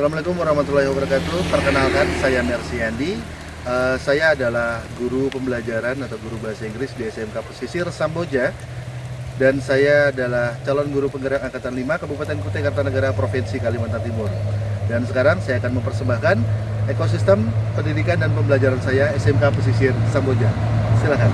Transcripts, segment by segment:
Assalamualaikum warahmatullahi wabarakatuh. Perkenalkan saya Mercy. Uh, saya adalah guru pembelajaran atau guru bahasa Inggris di SMK Pesisir Samboja dan saya adalah calon guru penggerak angkatan 5 Kabupaten Kutai Kartanegara Provinsi Kalimantan Timur. Dan sekarang saya akan mempersembahkan ekosistem pendidikan dan pembelajaran saya SMK Pesisir Samboja. Silakan.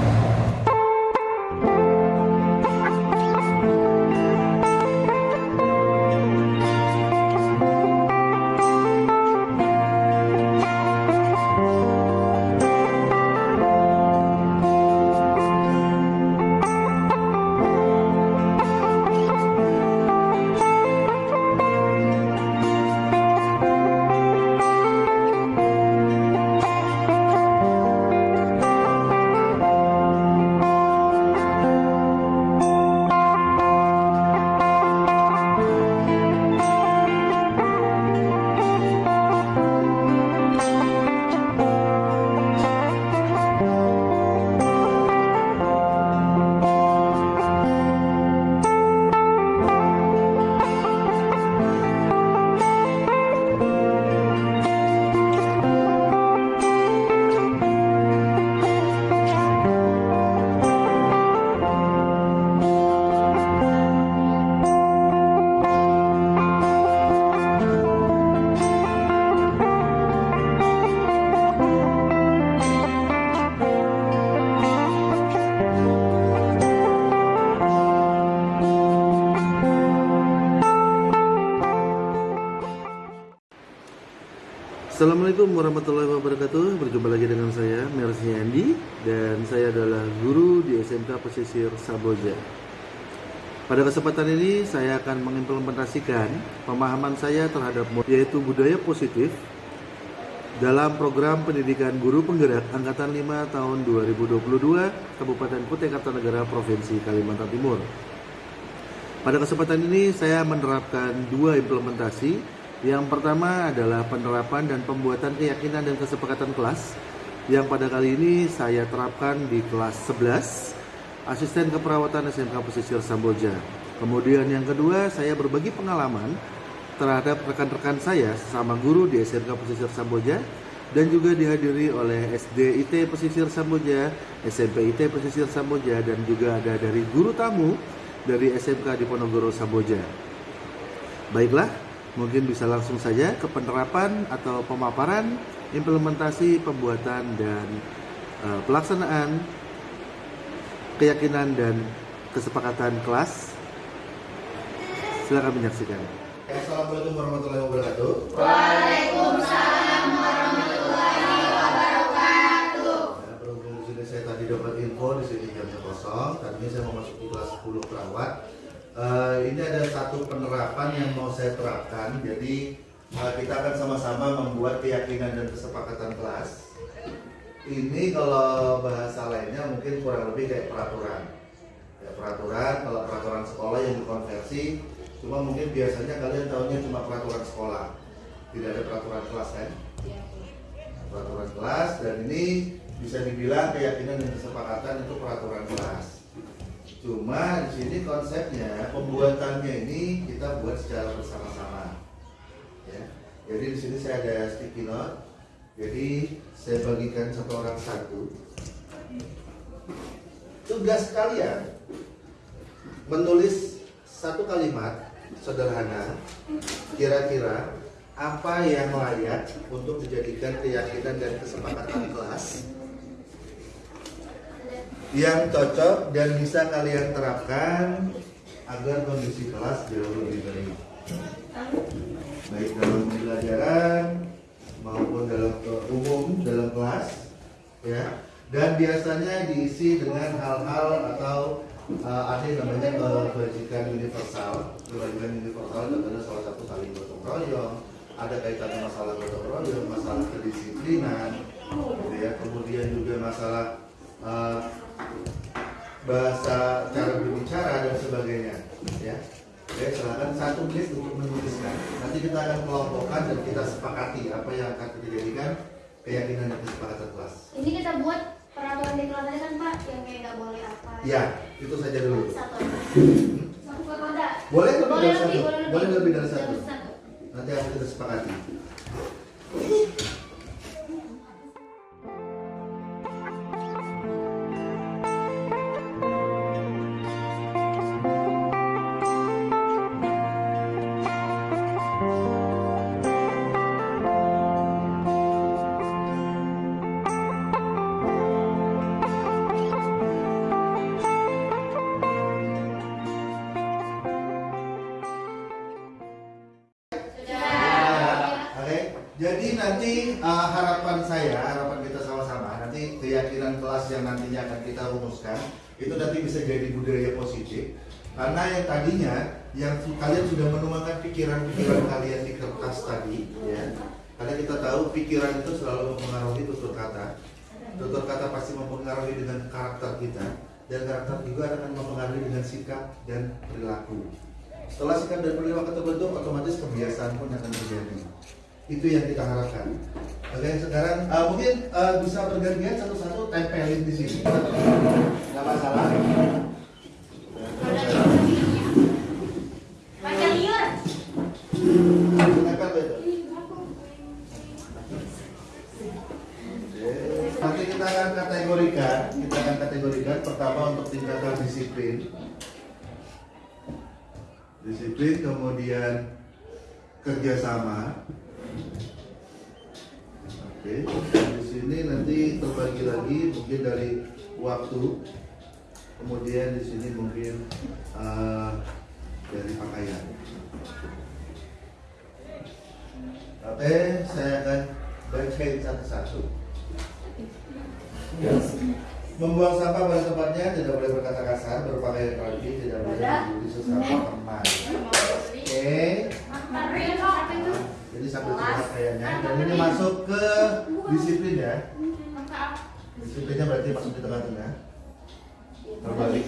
Assalamualaikum warahmatullahi wabarakatuh. Berjumpa lagi dengan saya Mercy Andi Dan saya adalah guru di SMK Pesisir Saboja. Pada kesempatan ini saya akan mengimplementasikan Pemahaman saya terhadap yaitu budaya positif Dalam program pendidikan guru penggerak Angkatan 5 tahun 2022 Kabupaten Kutai Kartanegara Provinsi Kalimantan Timur. Pada kesempatan ini saya menerapkan dua implementasi yang pertama adalah penerapan dan pembuatan keyakinan dan kesepakatan kelas yang pada kali ini saya terapkan di kelas 11 asisten keperawatan SMK Pesisir Samboja. Kemudian yang kedua saya berbagi pengalaman terhadap rekan-rekan saya sesama guru di SMK Pesisir Samboja dan juga dihadiri oleh SD IT Pesisir Samboja, SMP IT Pesisir Samboja dan juga ada dari guru tamu dari SMK di Ponorogo Samboja. Baiklah, mungkin bisa langsung saja ke penerapan atau pemaparan implementasi pembuatan dan uh, pelaksanaan keyakinan dan kesepakatan kelas. Silakan menyaksikan. Assalamualaikum warahmatullahi wabarakatuh. Waalaikumsalam uh, ini ada satu penerapan yang mau saya terapkan. Jadi uh, kita akan sama-sama membuat keyakinan dan kesepakatan kelas. Ini kalau bahasa lainnya mungkin kurang lebih kayak peraturan. Ya, peraturan, kalau peraturan sekolah yang dikonversi, cuma mungkin biasanya kalian tahunya cuma peraturan sekolah. Tidak ada peraturan kelas kan? Peraturan kelas dan ini bisa dibilang keyakinan dan kesepakatan itu peraturan kelas. Cuma di sini konsepnya pembuatannya ini kita buat secara bersama-sama. Ya. Jadi di sini saya ada sticky note. Jadi saya bagikan satu orang satu. Tugas kalian menulis satu kalimat sederhana kira-kira apa yang layak untuk dijadikan keyakinan dan kesepakatan kelas yang cocok dan bisa kalian terapkan agar kondisi kelas jauh lebih baik. Baik dalam pembelajaran maupun dalam umum dalam kelas ya. Dan biasanya diisi dengan hal-hal atau uh, ada yang namanya kebajikan universal. Kebajikan universal adalah salah satu saling gotong royong. Ada kaitannya masalah gotong royong masalah kedisiplinan gitu ya. Kemudian juga masalah uh, bahasa cara berbicara dan sebagainya ya Oke, silakan satu menit untuk menuliskan. Nanti kita akan kelompokkan dan kita sepakati apa yang akan kita jadikan keyakinan dan kesepakatan kelas. Ini kita buat peraturan di kelas kan Pak, yang kayak nggak boleh apa. Ya, itu saja dulu. Satu. Hmm? Satu Boleh lebih boleh dari satu. Lebih, boleh, boleh lebih dari satu. satu. Nanti nanti akan kita sepakati. Jadi nanti uh, harapan saya, harapan kita sama-sama, nanti keyakinan kelas yang nantinya akan kita rumuskan itu nanti bisa jadi budaya positif. Karena yang tadinya yang kalian sudah menuangkan pikiran-pikiran kalian di kertas tadi, ya. Karena kita tahu pikiran itu selalu mempengaruhi tutur kata. Tutur kata pasti mempengaruhi dengan karakter kita dan karakter juga akan mempengaruhi dengan sikap dan perilaku. Setelah sikap dan perilaku terbentuk, otomatis kebiasaan pun akan terjadi. Itu yang kita harapkan. Oke, sekarang uh, mungkin uh, bisa bergantian satu-satu tempelin di sini. Nggak masalah. Nanti kita akan kategorikan, kita akan kategorikan pertama untuk tingkatan disiplin. Disiplin kemudian kerjasama. Oke, di sini nanti terbagi lagi mungkin dari waktu, kemudian di sini mungkin eh, dari pakaian. Oke, saya akan bacain satu-satu. Membuang sampah pada tempatnya tidak boleh berkata kasar, berpakaian rapi, tidak boleh membuli sesama teman. Oke, jadi sampai sini pakaiannya. Dan ini masuk ke disiplin ya. Disiplinnya berarti masuk di tengah-tengah. Terbalik.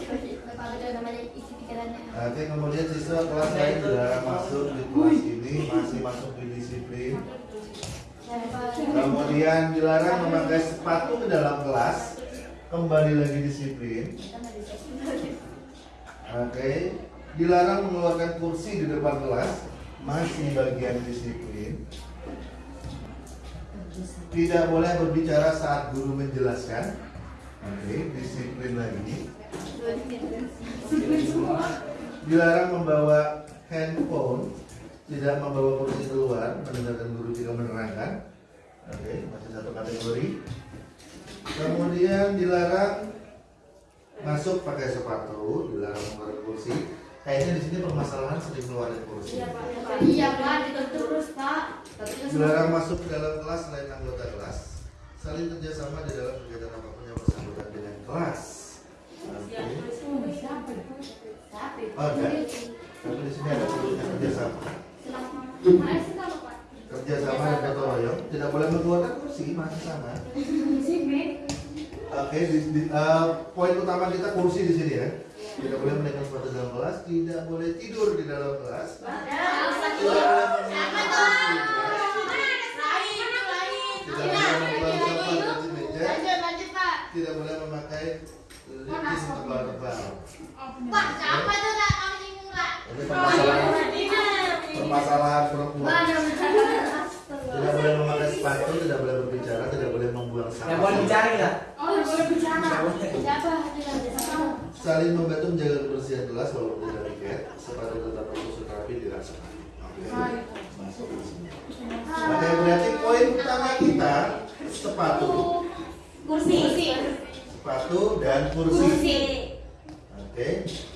Oke, kemudian siswa kelas lain sudah masuk di kelas ini, masih masuk di disiplin. Kemudian dilarang memakai sepatu ke dalam kelas, kembali lagi disiplin. Oke, dilarang mengeluarkan kursi di depan kelas, masih bagian disiplin. Tidak boleh berbicara saat guru menjelaskan. Oke, disiplin lagi. Dilarang membawa handphone, tidak membawa kursi keluar, mendengarkan guru jika menerangkan. Oke, masih satu kategori. Kemudian dilarang masuk pakai sepatu, dilarang mengeluarkan kursi. Kayaknya di sini permasalahan sering mengeluarkan kursi. Iya pak, ditutup terus pak. Dilarang masuk ke dalam kelas selain anggota kelas. Saling kerjasama di dalam kegiatan apa pun yang bersangkutan dengan kelas. Oke. Oh. Tapi di sini ada tulisnya kerjasama. Kerjasama dan gotong royong. Tidak boleh mengeluarkan kursi, masih sama. Oke, di, di- eh, poin utama kita kursi di sini ya. Tidak boleh menaikkan sepatu dalam kelas, tidak boleh tidur di dalam kelas. Tidak boleh. Tidak boleh membuang sampah di meja. Tidak boleh memakai legging tebal-tebal. Permasalahan perempuan. Tidak boleh memakai sepatu, tidak boleh berbicara, tidak boleh membuang sampah. boleh dicari lah. Saling membantu menjaga kebersihan kelas walaupun tidak piket. Sepatu tetap tersusun rapi dirasakan. Oke. Masuk di sini. Oke, berarti poin utama kita sepatu, Kursi. sepatu dan kursi. Oke,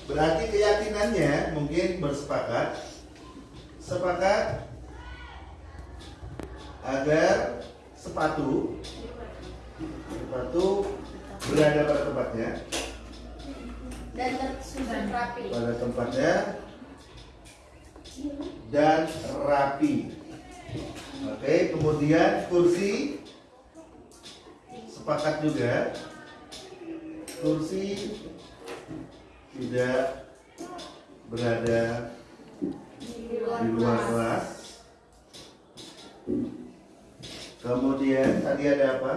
berarti keyakinannya mungkin bersepakat, sepakat? Agar sepatu, sepatu berada pada tempatnya, Dan tersusun rapi. pada tempatnya. Dan rapi. Oke, kemudian kursi. Sepakat juga, kursi tidak berada Di luar kelas. Kemudian tadi ada apa?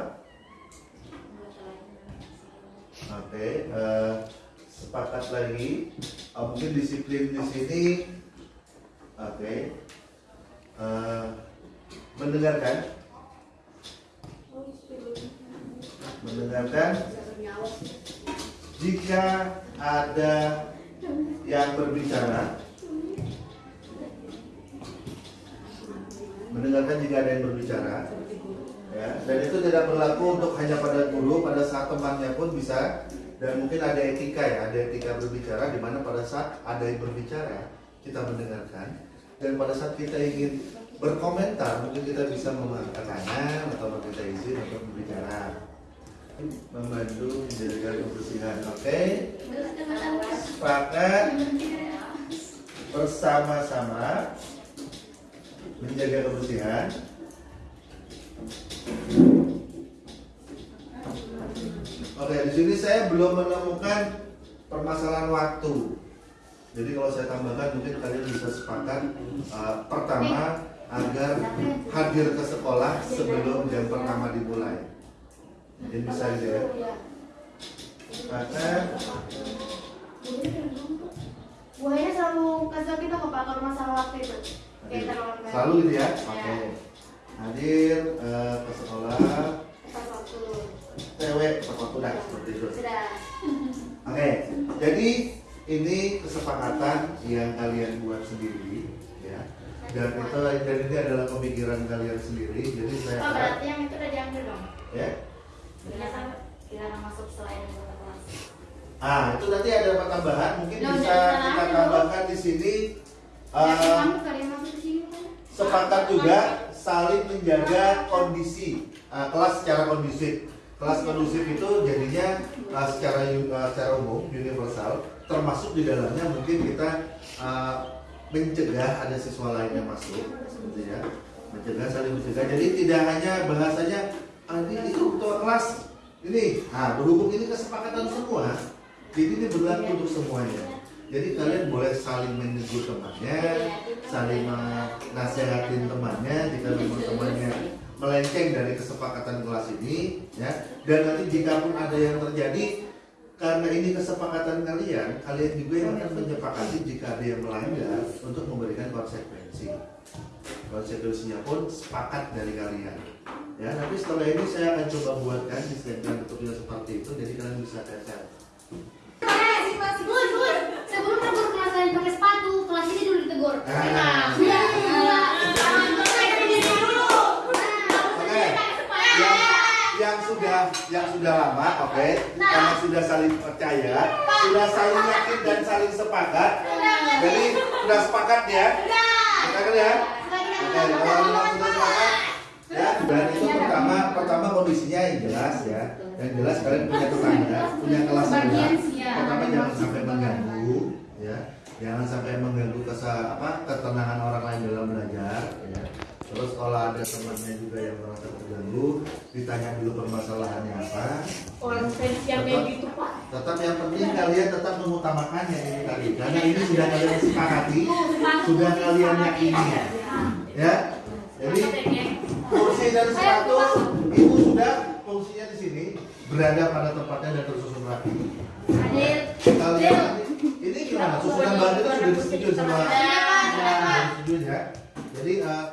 Oke, eh, sepakat lagi. Oh, mungkin disiplin di sini. Oke. eh, mendengarkan mendengarkan jika ada yang berbicara mendengarkan jika ada yang berbicara. Ya dan itu tidak berlaku untuk hanya pada guru pada saat temannya pun bisa. Dan mungkin ada etika ya ada etika berbicara di mana pada saat ada yang berbicara kita mendengarkan. Dan pada saat kita ingin berkomentar mungkin kita bisa mengangkat atau meminta izin untuk berbicara. Membantu menjaga kebersihan oke? Sepakat? Bersama-sama menjaga kebersihan Oke, di sini saya belum menemukan permasalahan waktu. Jadi kalau saya tambahkan mungkin kalian bisa sepakat uh, pertama agar hadir ke sekolah sebelum jam pertama dimulai. Jadi bisa gitu ya. Sepakat. Buahnya selalu kasih kita pak kalau masalah waktu itu. Kayak terlalu Selalu gitu ya. Iya. Oke. Hadir uh, ke sekolah Pas waktu. TW tepat waktu dah seperti itu. Sudah. Oke, jadi ini kesepakatan yang kalian buat sendiri, ya. Dan itu dan ini adalah pemikiran kalian sendiri. Jadi saya Oh berarti yang itu udah diambil dong. ya. Dilarang dilarang masuk selain. Ah, itu nanti ada tambahan? Mungkin Ya, bisa kita udah, tambahkan di sini. Sepakat juga saling menjaga kondisi uh, kelas secara kondusif. Kelas kondusif itu jadinya uh, secara uh, secara umum universal, termasuk di dalamnya mungkin kita uh, mencegah ada siswa lain yang masuk, gitu ya, mencegah saling mencegah. Jadi tidak hanya bahasanya ah, ini itu ketua kelas ini, nah berhubung ini kesepakatan semua, jadi ini berlaku untuk semuanya. Jadi kalian boleh saling menegur temannya, saling menasihatin temannya jika memang temannya melenceng dari kesepakatan kelas ini, ya. Dan nanti jika pun ada yang terjadi karena ini kesepakatan kalian, kalian juga yang akan menyepakati jika ada yang melanggar untuk memberikan konsekuensi. Konsekuensinya pun sepakat dari kalian. Ya, nanti setelah ini saya akan coba buatkan di statement bentuknya seperti itu, jadi kalian bisa cacat. Ah. Sudah. Yang, yang sudah yang sudah lama, oke, karena sudah saling percaya, sudah saling yakin dan saling sepakat. Jadi sudah sepakat ya, sepakat ya. Oke, kalau memang sudah sepakat, ya. Dan itu pertama, pertama kondisinya yang jelas ya, yang jelas kalian punya tetangga, punya kelas juga. Pertama jangan sampai mengganggu, ya. Jangan sampai mengganggu kesa, apa, ketenangan orang lain dalam belajar, ya. Terus kalau ada temannya juga yang merasa terganggu, ditanya dulu permasalahannya apa. Orang yang kayak gitu pak Tetap yang penting kalian tetap mengutamakannya ini tadi, karena ini sudah kalian sepakati, sudah kalian yakini, ya. Jadi kursi dan sepatu itu sudah fungsinya di sini berada pada tempatnya dan tersusun rapi. Hadir. Kalian ini gimana? Susunan bahan itu sudah disetujui sama disetujui ya. Jadi eh,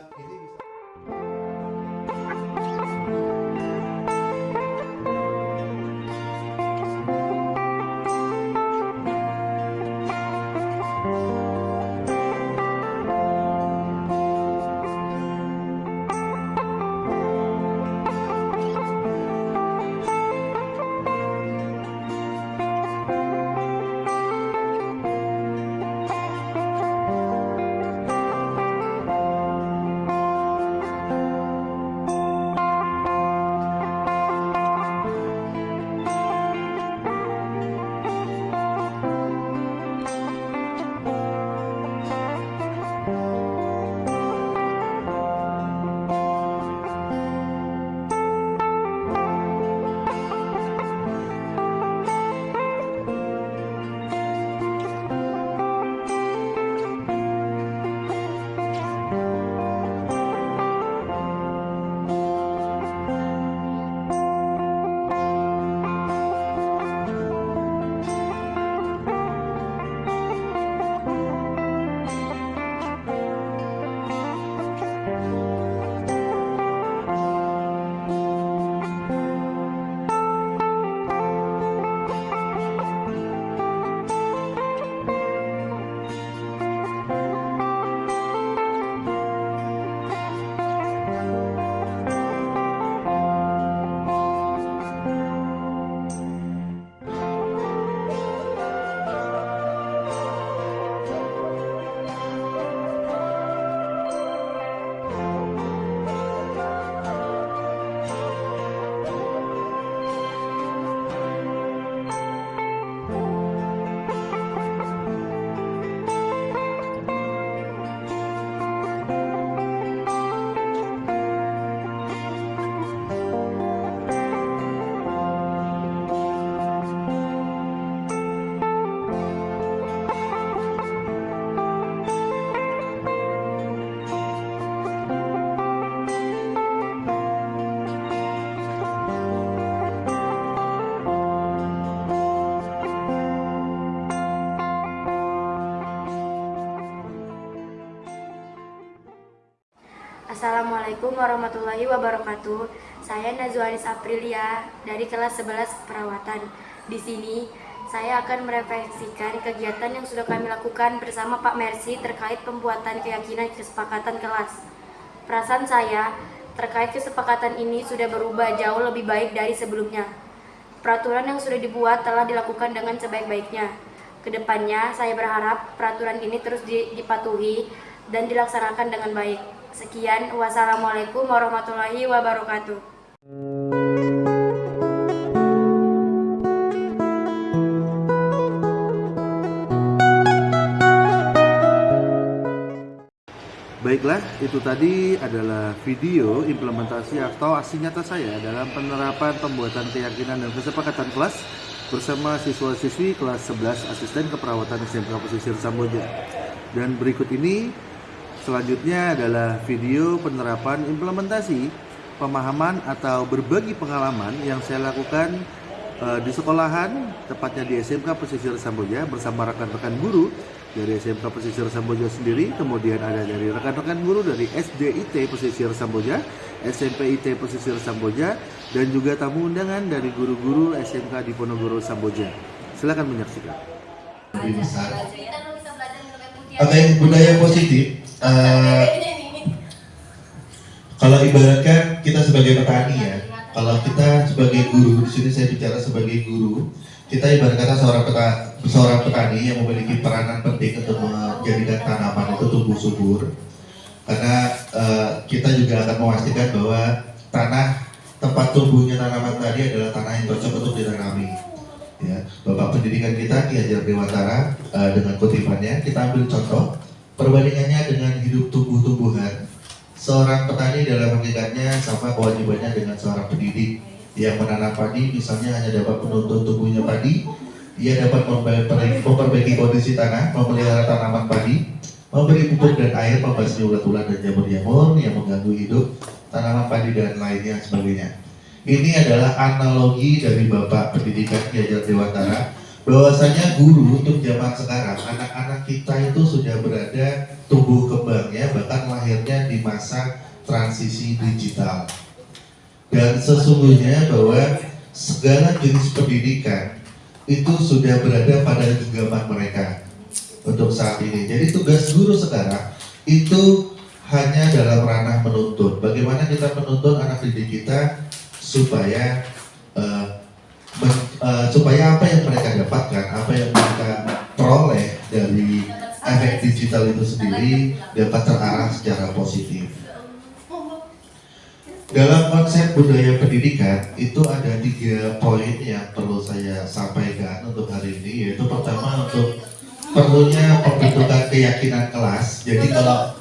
Assalamualaikum warahmatullahi wabarakatuh. Saya Nazwanis Aprilia dari kelas 11 perawatan. Di sini saya akan merefleksikan kegiatan yang sudah kami lakukan bersama Pak Mercy terkait pembuatan keyakinan kesepakatan kelas. Perasaan saya terkait kesepakatan ini sudah berubah jauh lebih baik dari sebelumnya. Peraturan yang sudah dibuat telah dilakukan dengan sebaik-baiknya. Ke depannya, saya berharap peraturan ini terus di- dipatuhi dan dilaksanakan dengan baik. Sekian, wassalamualaikum warahmatullahi wabarakatuh. Baiklah, itu tadi adalah video implementasi atau aksi nyata saya dalam penerapan pembuatan keyakinan dan kesepakatan kelas bersama siswa-siswi kelas 11 asisten keperawatan SMK Pesisir Samboja. Dan berikut ini selanjutnya adalah video penerapan implementasi pemahaman atau berbagi pengalaman yang saya lakukan eh, di sekolahan, tepatnya di SMK Pesisir Samboja bersama rekan-rekan guru dari SMK Pesisir Samboja sendiri, kemudian ada dari rekan-rekan guru dari SDIT Pesisir Samboja, SMPIT Pesisir Samboja, dan juga tamu undangan dari guru-guru SMK di Ponorogo Samboja. Silakan menyaksikan. besar. Oke, budaya positif. Eh, kalau ibaratkan kita sebagai petani ya, kalau kita sebagai guru, di sini saya bicara sebagai guru, kita ibarat kata seorang peta, seorang petani yang memiliki peranan penting untuk menjadikan tanaman itu tumbuh subur. Karena eh, kita juga akan memastikan bahwa tanah tempat tumbuhnya tanaman tadi adalah tanah yang cocok untuk ditanami ya Bapak pendidikan kita Ki Hajar Dewantara eh, dengan kutipannya kita ambil contoh perbandingannya dengan hidup tumbuh-tumbuhan seorang petani dalam hakikatnya sama kewajibannya dengan seorang pendidik. Yang menanam padi misalnya hanya dapat menuntut tumbuhnya padi ia dapat memperbaiki, kondisi tanah memelihara tanaman padi memberi pupuk dan air membasmi ulat-ulat dan jamur-jamur yang mengganggu hidup tanaman padi dan lainnya sebagainya. Ini adalah analogi dari Bapak Pendidikan Ki Hajar Dewantara bahwasanya guru untuk zaman sekarang anak-anak kita itu sudah berada tumbuh kembangnya bahkan lahirnya di masa transisi digital. Dan sesungguhnya bahwa segala jenis pendidikan itu sudah berada pada genggaman mereka untuk saat ini. Jadi tugas guru sekarang itu hanya dalam ranah menuntut. Bagaimana kita menuntut anak didik kita supaya eh, eh, supaya apa yang mereka dapatkan, apa yang mereka peroleh dari efek digital itu sendiri dapat terarah secara positif. Dalam konsep budaya pendidikan itu ada tiga poin yang perlu saya sampaikan untuk hari ini yaitu pertama untuk perlunya pembentukan keyakinan kelas. Jadi kalau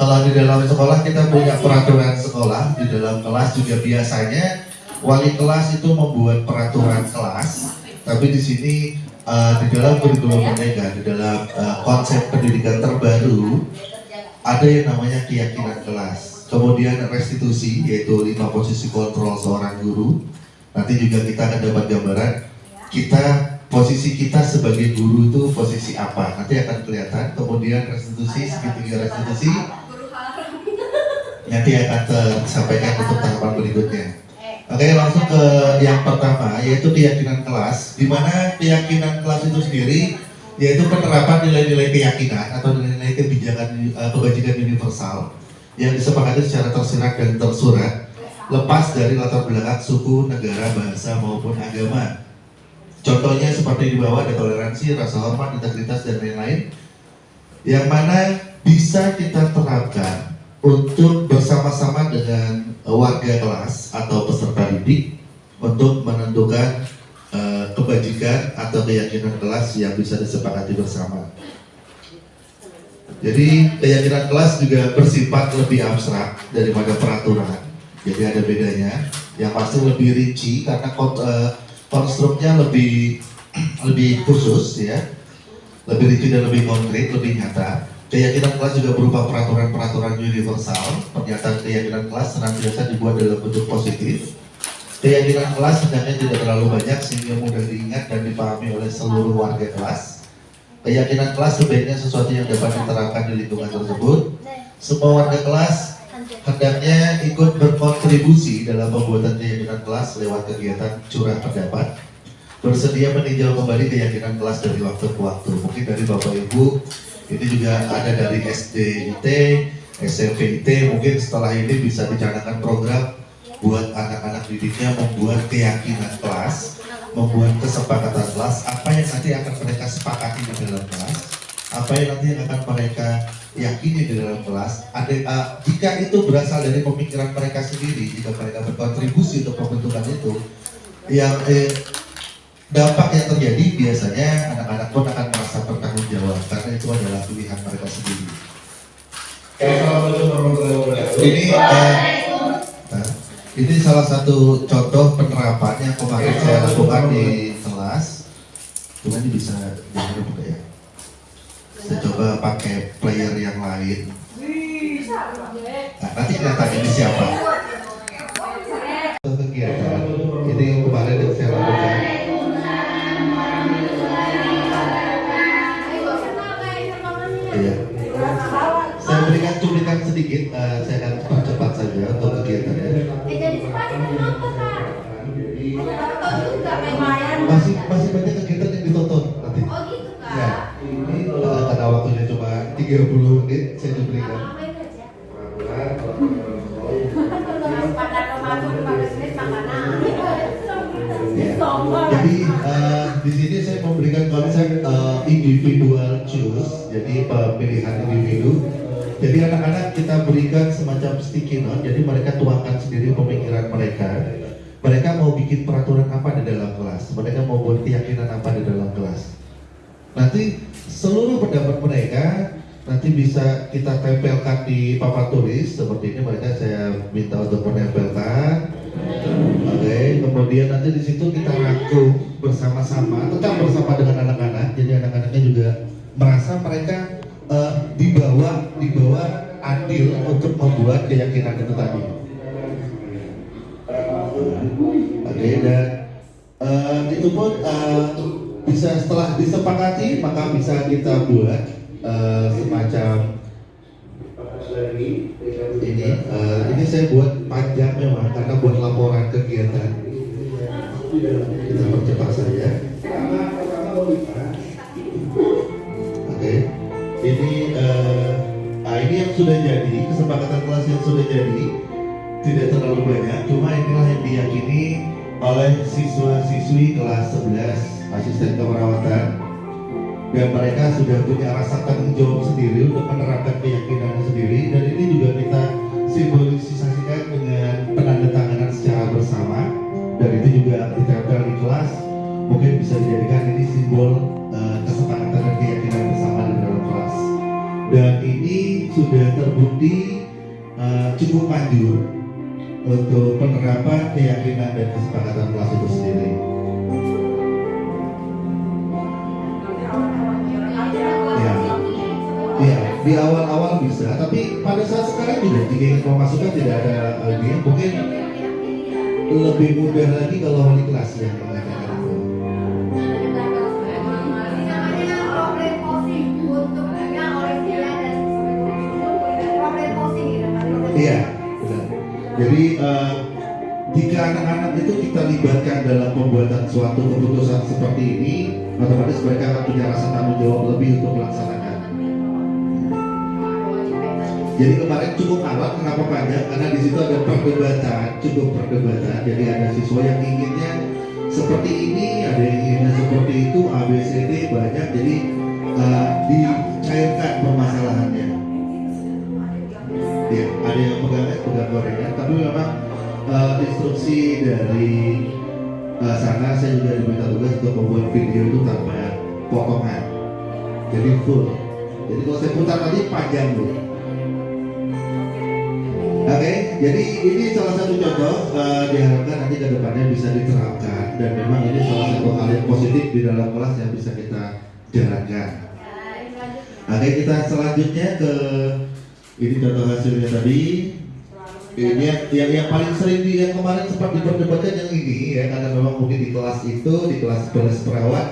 kalau di dalam sekolah kita punya peraturan sekolah di dalam kelas juga biasanya wali kelas itu membuat peraturan kelas tapi di sini eh, di dalam kurikulum merdeka di dalam eh, konsep pendidikan terbaru ada yang namanya keyakinan kelas. Kemudian restitusi yaitu lima posisi kontrol seorang guru. Nanti juga kita akan dapat gambaran kita posisi kita sebagai guru itu posisi apa. Nanti akan kelihatan kemudian restitusi segitiga restitusi. Nanti akan tersampaikan untuk tahapan berikutnya. Oke, langsung ke yang pertama yaitu keyakinan kelas, di mana keyakinan kelas itu sendiri? Yaitu penerapan nilai-nilai keyakinan atau nilai-nilai kebijakan eh, kebajikan universal yang disepakati secara tersirat dan tersurat lepas dari latar belakang suku, negara, bahasa maupun agama. Contohnya seperti di bawah ada toleransi, rasa hormat, integritas dan lain-lain. Yang mana bisa kita terapkan untuk bersama-sama dengan eh, warga kelas atau peserta didik untuk menentukan eh, kebajikan atau keyakinan kelas yang bisa disepakati bersama. Jadi keyakinan kelas juga bersifat lebih abstrak daripada peraturan. Jadi ada bedanya. Yang pasti lebih rinci karena eh, konstruknya lebih lebih khusus ya, lebih rinci dan lebih konkret, lebih nyata. Keyakinan kelas juga berupa peraturan-peraturan universal. Pernyataan keyakinan kelas senantiasa dibuat dalam bentuk positif. Keyakinan kelas hendaknya tidak terlalu banyak sehingga mudah diingat dan dipahami oleh seluruh warga kelas. Keyakinan kelas sebaiknya sesuatu yang dapat diterapkan di lingkungan tersebut. Semua warga kelas hendaknya ikut berkontribusi dalam pembuatan keyakinan kelas lewat kegiatan curah pendapat, bersedia meninjau kembali keyakinan kelas dari waktu ke waktu. Mungkin dari Bapak Ibu, ini juga ada dari SDIT, SMP IT, mungkin setelah ini bisa dicanangkan program buat anak-anak didiknya membuat keyakinan kelas, membuat kesepakatan kelas, apa yang nanti akan mereka sepakati di dalam kelas, apa yang nanti akan mereka yakini di dalam kelas. Ada, uh, jika itu berasal dari pemikiran mereka sendiri, jika mereka berkontribusi untuk pembentukan itu, yang eh, dampak yang terjadi biasanya anak-anak pun akan merasa bertanggung jawab karena itu adalah pilihan mereka sendiri. Ini eh, nah, ini salah satu contoh penerapan yang kemarin saya lakukan di kelas. Cuma ini bisa jangan buka ya. Saya coba pakai player yang lain. Nah, nanti kelihatan ini siapa. Individual choose, jadi pemilihan individu. Jadi anak-anak kita berikan semacam sticky note, jadi mereka tuangkan sendiri pemikiran mereka. Mereka mau bikin peraturan apa di dalam kelas, mereka mau buat keyakinan apa di dalam kelas. Nanti seluruh pendapat mereka nanti bisa kita tempelkan di papan tulis seperti ini mereka saya minta untuk menempelkan Oke, kemudian nanti di situ kita rangkum bersama-sama, tetap bersama dengan anak-anak. Jadi anak-anaknya juga merasa mereka eh, dibawa dibawa adil untuk membuat keyakinan itu tadi. Oke, dan eh, itu pun eh, bisa setelah disepakati maka bisa kita buat eh, semacam ini eh, ini saya buat panjang memang karena buat laporan kegiatan. Kita percepat saja. Oke. Ini eh, ah, ini yang sudah jadi kesepakatan kelas yang sudah jadi tidak terlalu banyak. Cuma inilah yang diyakini oleh siswa-siswi kelas 11 asisten keperawatan dan mereka sudah punya rasa tanggung jawab sendiri untuk menerapkan keyakinannya sendiri. Dan ini juga kita simbolisasikan dengan penandatanganan secara bersama. Dan itu juga ditempel di kelas. Mungkin bisa dijadikan ini simbol eh, kesepakatan dan keyakinan bersama di dalam kelas. Dan ini sudah terbukti eh, cukup manjur untuk penerapan keyakinan dan kesepakatan kelas itu sendiri. Di awal-awal bisa, tapi pada saat sekarang juga jika ingin memasukkan tidak ada lagi, mungkin lebih mudah lagi kalau wali kelas yang mengatakan itu. Iya, benar. Jadi eh, jika anak-anak itu kita libatkan dalam pembuatan suatu keputusan seperti ini, otomatis mereka akan punya rasa tanggung jawab lebih untuk melaksanakan. Jadi kemarin cukup alat, kenapa panjang? Karena di situ ada perdebatan, cukup perdebatan. Jadi ada siswa yang inginnya seperti ini, ada yang inginnya seperti itu, A, B, C, D banyak. Jadi eh, dicairkan permasalahannya. Ya, ada yang pegang pegang gorengan, tapi memang eh, instruksi dari eh, sana saya juga diminta tugas untuk membuat video itu tanpa potongan, jadi full. Jadi kalau saya putar tadi panjang loh. Oke, jadi ini salah satu contoh eh, diharapkan nanti ke depannya bisa diterapkan dan memang ini salah satu hal yang positif di dalam kelas yang bisa kita jalankan. Oke, kita selanjutnya ke ini contoh hasilnya tadi. Ini yang, yang, yang paling sering di yang kemarin sempat diperdebatkan yang ini ya karena memang mungkin di kelas itu di kelas kelas perawat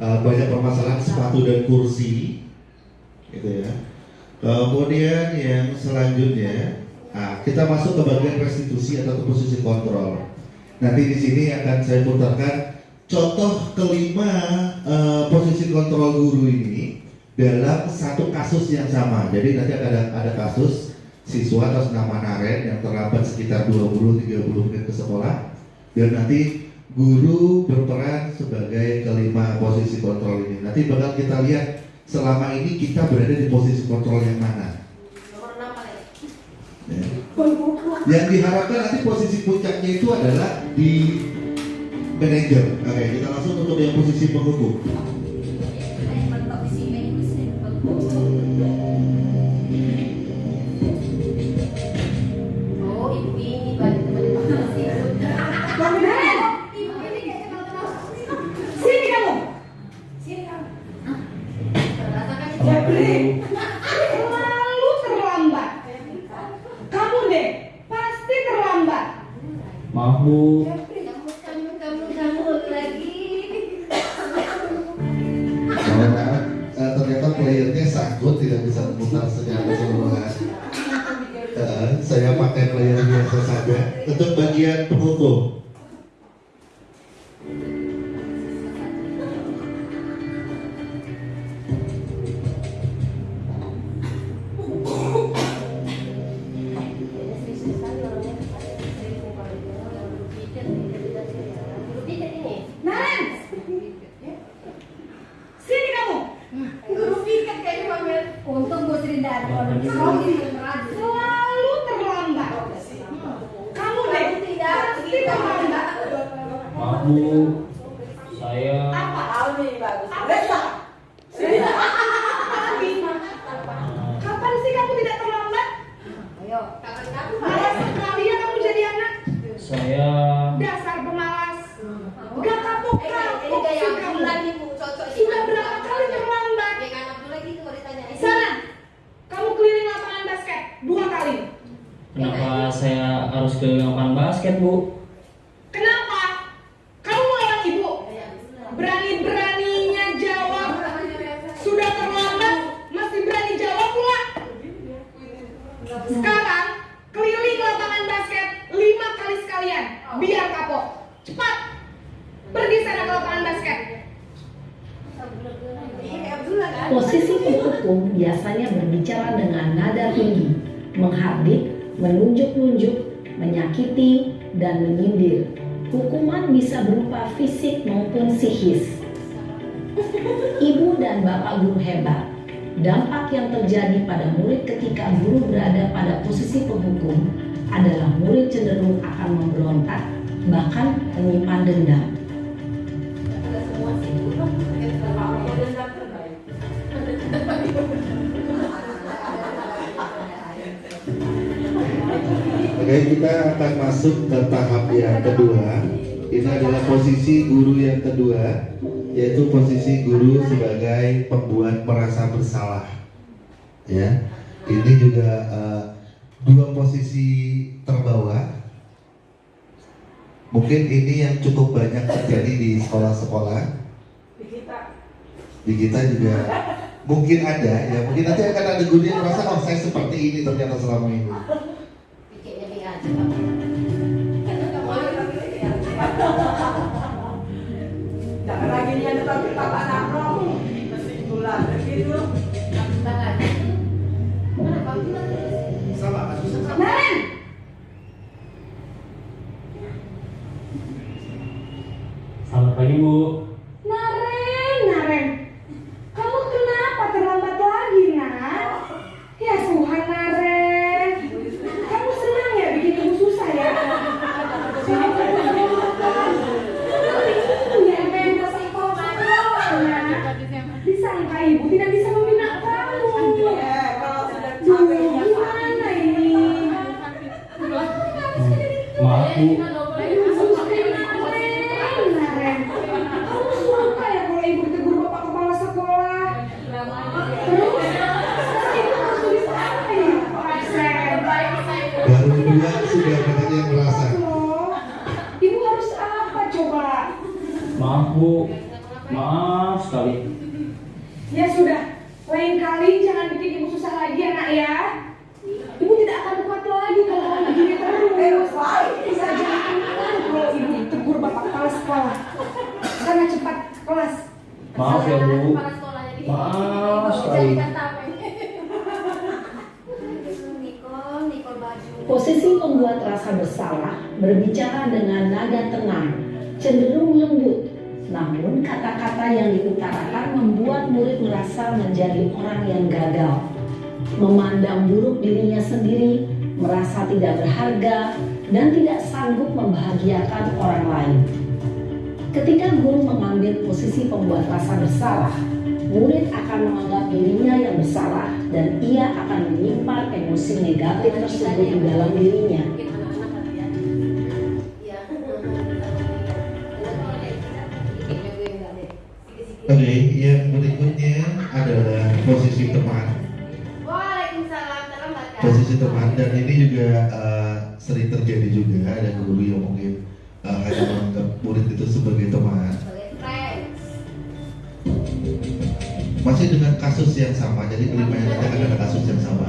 eh, banyak permasalahan sepatu dan kursi gitu ya. Kemudian yang selanjutnya Nah, kita masuk ke bagian restitusi atau posisi kontrol. Nanti di sini akan saya putarkan contoh kelima uh, posisi kontrol guru ini dalam satu kasus yang sama. Jadi nanti ada ada kasus siswa atas nama Naren yang terlambat sekitar 20-30 menit ke sekolah dan nanti guru berperan sebagai kelima posisi kontrol ini. Nanti bakal kita lihat selama ini kita berada di posisi kontrol yang mana ya. yang diharapkan nanti posisi puncaknya itu adalah di manager. oke kita langsung untuk yang posisi penghubung. Untung Bu Sri tidak ada Selalu terlambat. Kamu tidak Kita terlambat. Maaf Mungkin ini yang cukup banyak terjadi di sekolah-sekolah. Di kita. Di kita juga mungkin ada ya. Mungkin nanti akan ada guru yang merasa oh saya seperti ini ternyata selama ini. Jangan lagi dia tetap kita anak. Murid merasa menjadi orang yang gagal. Memandang buruk dirinya sendiri, merasa tidak berharga, dan tidak sanggup membahagiakan orang lain. Ketika guru mengambil posisi pembuat rasa bersalah, murid akan menganggap dirinya yang bersalah dan ia akan menyimpan emosi negatif tersebut di dalam dirinya. Terlambat kan? Dan ini juga eh, sering terjadi juga ada guru yang mungkin eh, hanya menganggap murid itu sebagai teman. Masih dengan kasus yang sama, jadi kelima yang nanti akan ada kasus yang sama.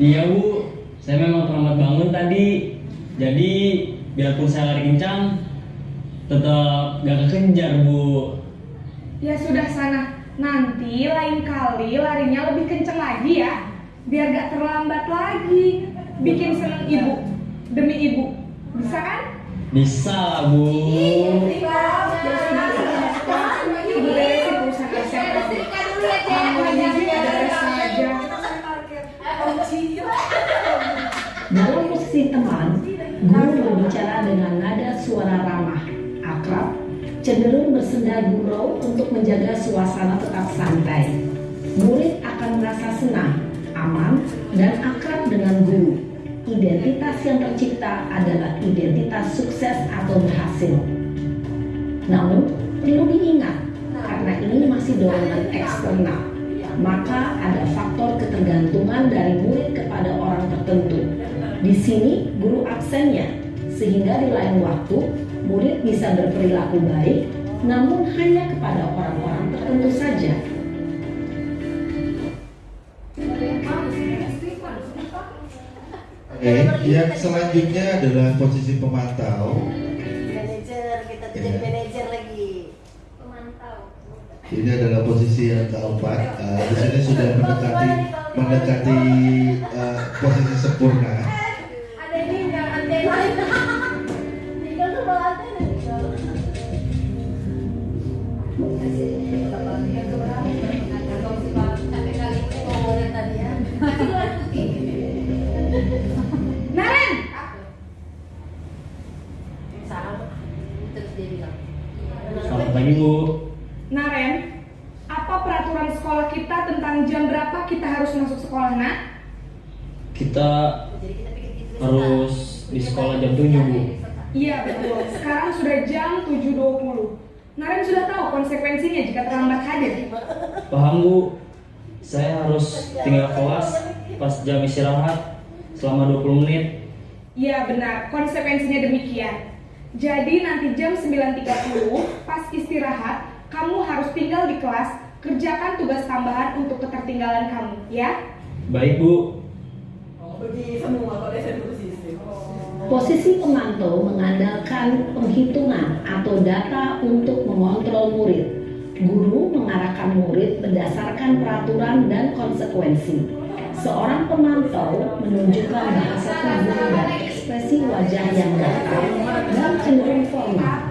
Iya bu. Saya memang terlambat bangun tadi. Jadi biarpun saya lari kencang, tetap gak kekejar bu. Ya sudah sana. Nanti lain kali larinya lebih kencang lagi ya. Biar gak terlambat lagi. Bikin seneng ibu. Demi ibu. Bisa kan? Bisa lah bu. Ibu teman, guru berbicara dengan nada suara ramah, akrab, cenderung bersenda gurau untuk menjaga suasana tetap santai. Murid akan merasa senang, aman, dan akrab dengan guru. Identitas yang tercipta adalah identitas sukses atau berhasil. Namun, perlu diingat, karena ini masih dorongan eksternal, maka ada faktor ketergantungan dari murid kepada orang tertentu. Di sini, guru absennya, sehingga di lain waktu, murid bisa berperilaku baik, namun hanya kepada orang-orang tertentu saja. Oke, yang selanjutnya adalah posisi pemantau. Manajer, kita tuh jadi Iya. manajer lagi. Pemantau. Ini adalah posisi yang keempat. Eh, di sini sudah mendekati mendekati eh, posisi sempurna. Naren! Selamat pagi bu. Naren, apa peraturan sekolah kita tentang jam berapa kita harus masuk sekolah, nak? Kita harus di sekolah jam 7 bu. Iya betul, sekarang sudah jam 7.20 Naren sudah tahu konsekuensinya jika terlambat hadir Paham bu. Saya harus tinggal kelas pas jam istirahat selama 20 menit. Iya benar, konsekuensinya demikian Jadi nanti jam 9.30 pas istirahat Kamu harus tinggal di kelas Kerjakan tugas tambahan untuk ketertinggalan kamu, ya? Baik bu. Oh, semua kalau. Posisi pemantau mengandalkan penghitungan atau data untuk mengontrol murid. Guru mengarahkan murid berdasarkan peraturan dan konsekuensi. Seorang pemantau menunjukkan bahasa tubuh dan ekspresi wajah yang datar dan cenderung formal.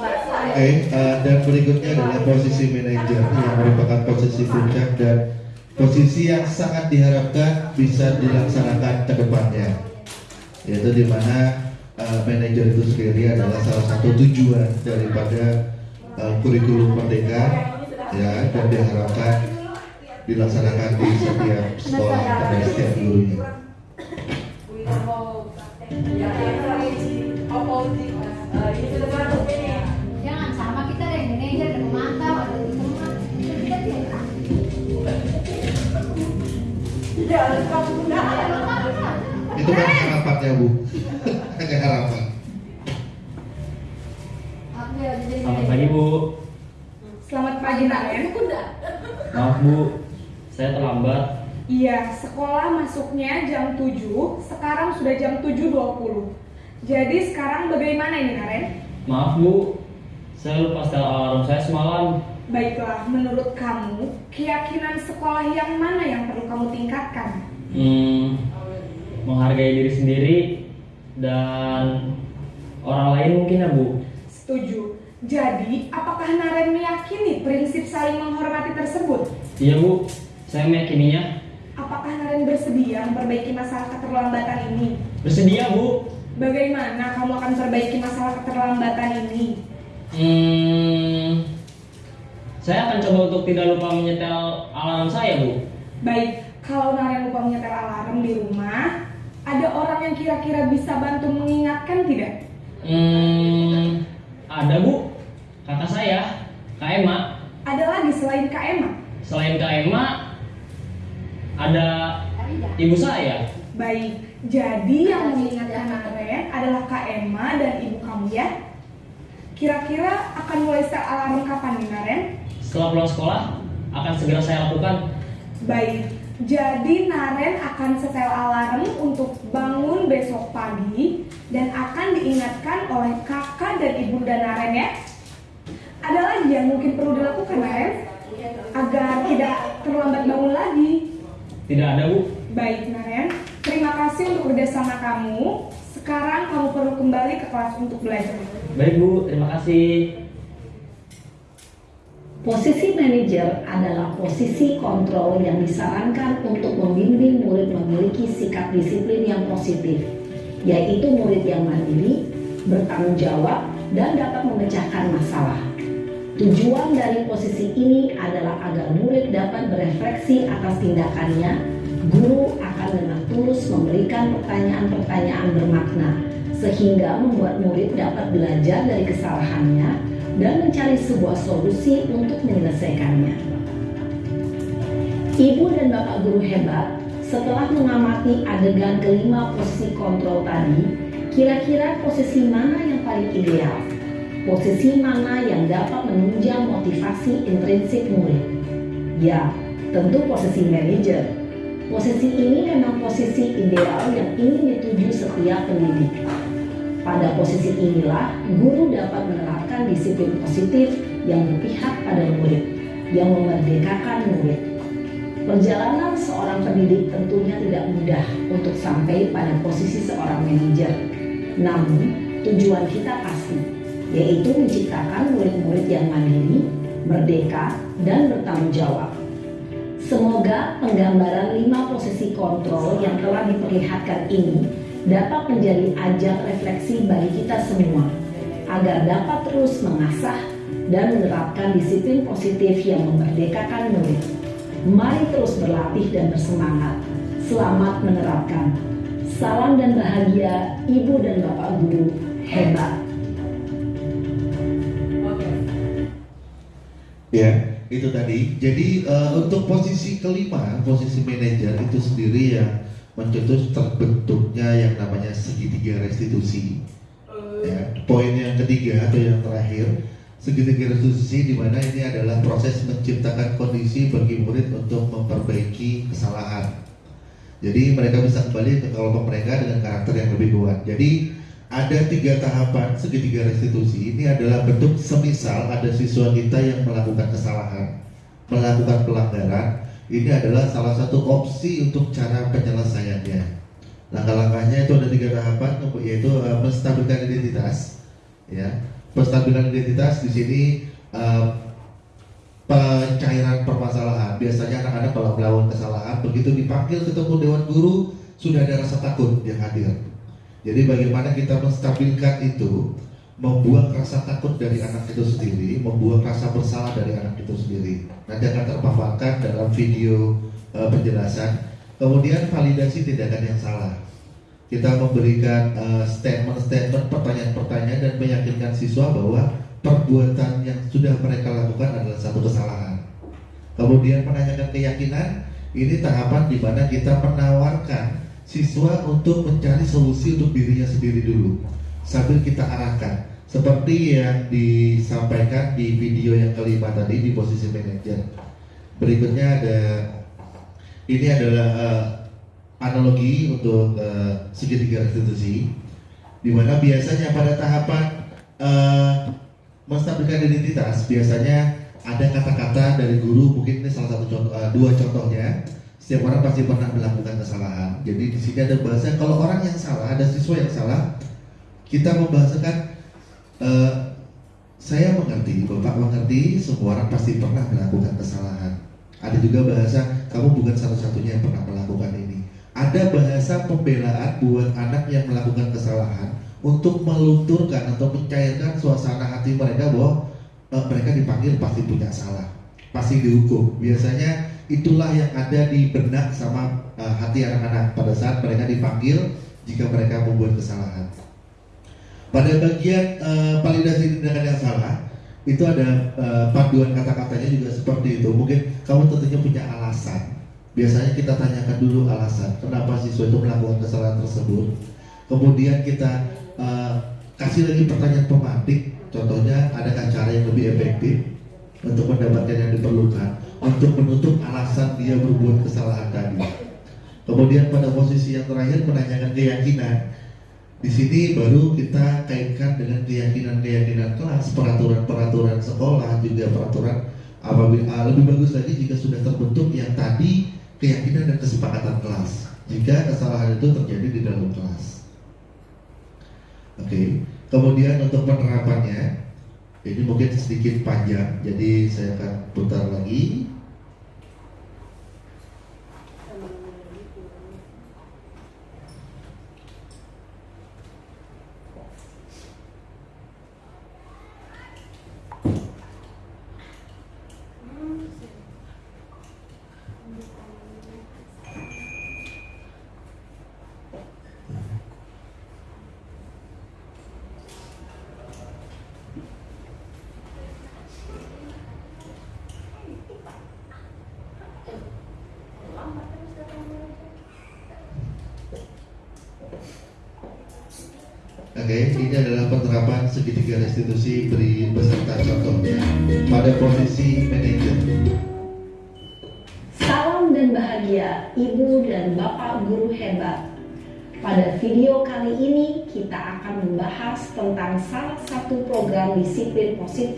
Yang tadi Kang Bakso. Oke, eh, dan berikutnya adalah posisi manajer yang merupakan posisi puncak dan posisi yang sangat diharapkan bisa dilaksanakan ke depannya. Yaitu di mana uh, manajer itu sendiri adalah salah satu tujuan daripada uh, kurikulum merdeka ya dan diharapkan dilaksanakan di setiap sekolah pada setiap gurunya. Itu kan harapannya bu, hanya harapan. Ya Selamat pagi Bu. Selamat pagi Naren. Maaf Bu, saya terlambat. Iya, sekolah masuknya jam 7, sekarang sudah jam 7.20. Jadi sekarang bagaimana ini Naren? Maaf Bu, saya lupa setel alarm saya semalam. Baiklah, menurut kamu, keyakinan sekolah yang mana yang perlu kamu tingkatkan? Hmm, menghargai diri sendiri dan orang lain mungkin ya Bu. Setuju. Jadi, apakah Naren meyakini prinsip saling menghormati tersebut? Iya Bu, saya meyakininya. Apakah Naren bersedia memperbaiki masalah keterlambatan ini? Bersedia Bu. Bagaimana kamu akan perbaiki masalah keterlambatan ini? Hmm, saya akan coba untuk tidak lupa menyetel alarm saya Bu. Baik, kalau Naren lupa menyetel alarm di rumah, ada orang yang kira-kira bisa bantu mengingatkan tidak? Hmm, ada Bu, kakak saya, Kak Emma. Ada lagi selain Kak Emma? Selain Kak Emma, ada ibu saya. Baik, jadi yang mengingatkan Naren adalah Kak Emma dan ibu kamu ya? Kira-kira akan mulai setel alarm kapan nih Naren? Setelah pulang sekolah, akan segera saya lakukan. Baik, jadi Naren akan setel alarm untuk bangun besok pagi dan akan diingatkan oleh kakak dan ibunda Naren ya. Ada lagi yang mungkin perlu dilakukan Naren agar tidak terlambat bangun lagi. Tidak ada Bu. Baik Naren, terima kasih untuk kerjasama kamu. Sekarang kamu perlu kembali ke kelas untuk belajar. Baik Bu, terima kasih. Posisi manajer adalah posisi kontrol yang disarankan untuk membimbing murid memiliki sikap disiplin yang positif, yaitu murid yang mandiri, bertanggung jawab, dan dapat memecahkan masalah. Tujuan dari posisi ini adalah agar murid dapat berefleksi atas tindakannya. Guru akan dengan tulus memberikan pertanyaan-pertanyaan bermakna, sehingga membuat murid dapat belajar dari kesalahannya dan mencari sebuah solusi untuk menyelesaikannya. Ibu dan bapak guru hebat, setelah mengamati adegan kelima posisi kontrol tadi, kira-kira posisi mana yang paling ideal? Posisi mana yang dapat menunjang motivasi intrinsik murid? Ya, tentu posisi manajer. Posisi ini memang posisi ideal yang ingin dituju setiap pendidik. Pada posisi inilah, guru dapat menerapkan disiplin positif yang berpihak pada murid, yang memerdekakan murid. Perjalanan seorang pendidik tentunya tidak mudah untuk sampai pada posisi seorang manajer. Namun, tujuan kita pasti, yaitu menciptakan murid-murid yang mandiri, merdeka, dan bertanggung jawab. Semoga penggambaran lima posisi kontrol yang telah diperlihatkan ini dapat menjadi ajang refleksi bagi kita semua agar dapat terus mengasah dan menerapkan disiplin positif yang memerdekakan murid. Mari terus berlatih dan bersemangat. Selamat menerapkan. Salam dan bahagia Ibu dan Bapak Guru hebat. Ya, itu tadi. Jadi eh, untuk posisi kelima, posisi manajer itu sendiri yang mencetus terbentuknya yang namanya segitiga restitusi. Ya, poin yang ketiga atau yang terakhir, segitiga restitusi di mana ini adalah proses menciptakan kondisi bagi murid untuk memperbaiki kesalahan. Jadi mereka bisa kembali ke kelompok mereka dengan karakter yang lebih kuat. Jadi ada tiga tahapan segitiga restitusi. Ini adalah bentuk semisal ada siswa kita yang melakukan kesalahan, melakukan pelanggaran. Ini adalah salah satu opsi untuk cara penyelesaiannya. Langkah-langkahnya itu ada tiga tahapan, yaitu uh, menstabilkan identitas. Ya, penstabilan identitas di sini uh, pencairan permasalahan. Biasanya anak-anak kalau melakukan kesalahan, begitu dipanggil ketemu dewan guru, sudah ada rasa takut yang hadir. Jadi bagaimana kita menstabilkan itu, membuang rasa takut dari anak itu sendiri, membuang rasa bersalah dari anak itu sendiri. Nanti akan terpaparkan dalam video uh, penjelasan. Kemudian validasi tindakan yang salah. Kita memberikan uh, statement-statement, pertanyaan-pertanyaan dan meyakinkan siswa bahwa perbuatan yang sudah mereka lakukan adalah satu kesalahan. Kemudian menanyakan keyakinan, ini tahapan di mana kita menawarkan siswa untuk mencari solusi untuk dirinya sendiri dulu sambil kita arahkan seperti yang disampaikan di video yang kelima tadi di posisi manajer berikutnya ada ini adalah uh, analogi untuk uh, segitiga restitusi di mana biasanya pada tahapan uh, menstabilkan identitas biasanya ada kata-kata dari guru mungkin ini salah satu contoh uh, dua contohnya setiap orang pasti pernah melakukan kesalahan. Jadi di sini ada bahasa kalau orang yang salah, ada siswa yang salah, kita membahasakan uh, saya mengerti, Bapak mengerti, semua orang pasti pernah melakukan kesalahan. Ada juga bahasa kamu bukan satu-satunya yang pernah melakukan ini. Ada bahasa pembelaan buat anak yang melakukan kesalahan untuk melunturkan atau mencairkan suasana hati mereka bahwa uh, mereka dipanggil pasti punya salah, pasti dihukum. Biasanya itulah yang ada di benak sama uh, hati anak-anak pada saat mereka dipanggil jika mereka membuat kesalahan. Pada bagian uh, validasi tindakan yang salah, itu ada uh, paduan kata-katanya juga seperti itu. Mungkin kamu tentunya punya alasan. Biasanya kita tanyakan dulu alasan kenapa siswa itu melakukan kesalahan tersebut. Kemudian kita uh, kasih lagi pertanyaan pemantik. Contohnya, adakah cara yang lebih efektif untuk mendapatkan yang diperlukan? untuk menutup alasan dia berbuat kesalahan tadi. Kemudian pada posisi yang terakhir menanyakan keyakinan. Di sini baru kita kaitkan dengan keyakinan-keyakinan kelas, peraturan-peraturan sekolah, juga peraturan apabila ah, lebih bagus lagi jika sudah terbentuk yang tadi keyakinan dan kesepakatan kelas. Jika kesalahan itu terjadi di dalam kelas. Oke. Okay. Kemudian untuk penerapannya, ini mungkin sedikit panjang, jadi saya akan putar lagi.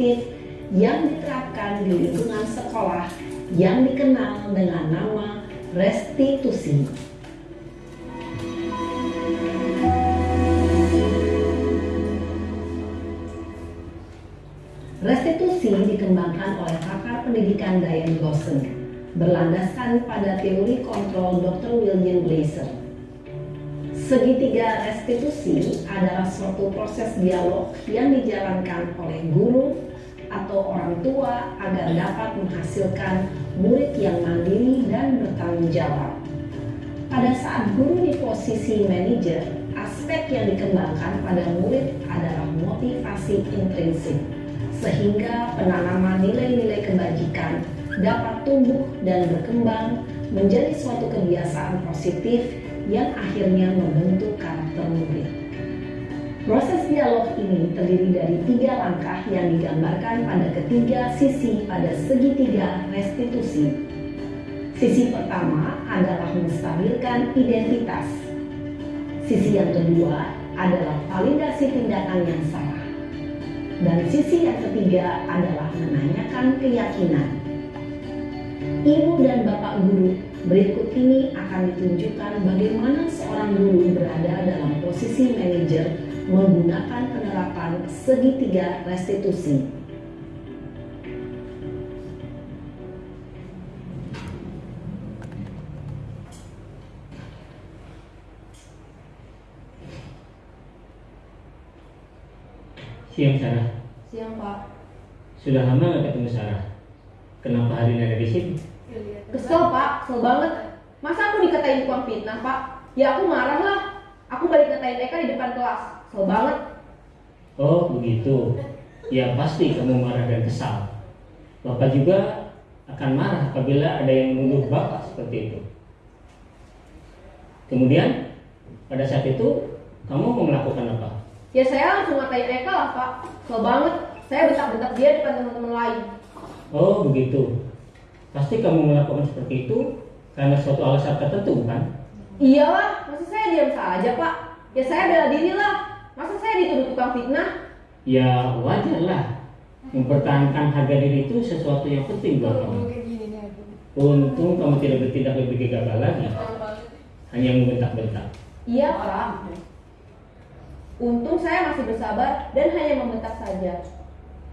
Positif yang diterapkan di lingkungan sekolah yang dikenal dengan nama restitusi. Restitusi dikembangkan oleh pakar pendidikan Diane Gosson, berlandaskan pada teori kontrol Dr. William Glaser. Segitiga restitusi adalah suatu proses dialog yang dijalankan oleh guru atau orang tua agar dapat menghasilkan murid yang mandiri dan bertanggung jawab. Pada saat guru di posisi manajer, aspek yang dikembangkan pada murid adalah motivasi intrinsik sehingga penanaman nilai-nilai kebajikan dapat tumbuh dan berkembang menjadi suatu kebiasaan positif yang akhirnya membentuk karakter murid. Proses dialog ini terdiri dari tiga langkah yang digambarkan pada ketiga sisi pada segitiga restitusi. Sisi pertama adalah menstabilkan identitas. Sisi yang kedua adalah validasi tindakan yang salah dan sisi yang ketiga adalah menanyakan keyakinan. Ibu dan Bapak guru, berikut ini akan ditunjukkan bagaimana seorang guru berada dalam posisi manajer menggunakan penerapan segitiga restitusi. Siang Sarah. Siang Pak. Sudah lama nggak ketemu Sarah. Kenapa hari ini ada di sini? Kesel Pak, kesel banget. Masa aku dikatain tukang fitnah Pak? Ya aku marah lah. Aku balik ngatain Eka di depan kelas. Kesel banget. Oh begitu. Ya pasti kamu marah dan kesal. Bapak juga akan marah apabila ada yang menuduh Bapak seperti itu. Kemudian pada saat itu kamu mau melakukan apa? Ya saya langsung ngatain Eka lah Pak. Kesel banget. Saya bentak-bentak dia depan teman-teman lain. Oh begitu. Pasti kamu melakukan seperti itu karena suatu alasan tertentu bukan? Iyalah, masa saya diam saja Pak? Ya saya bela diri lah. Saya dituduh tukang fitnah? Ya wajar lah. Mempertahankan harga diri itu sesuatu yang penting buat kamu. Untung kamu tidak bertindak lebih gegabah lagi. Hanya membentak-bentak. Iya Pak. Untung saya masih bersabar dan hanya membentak saja.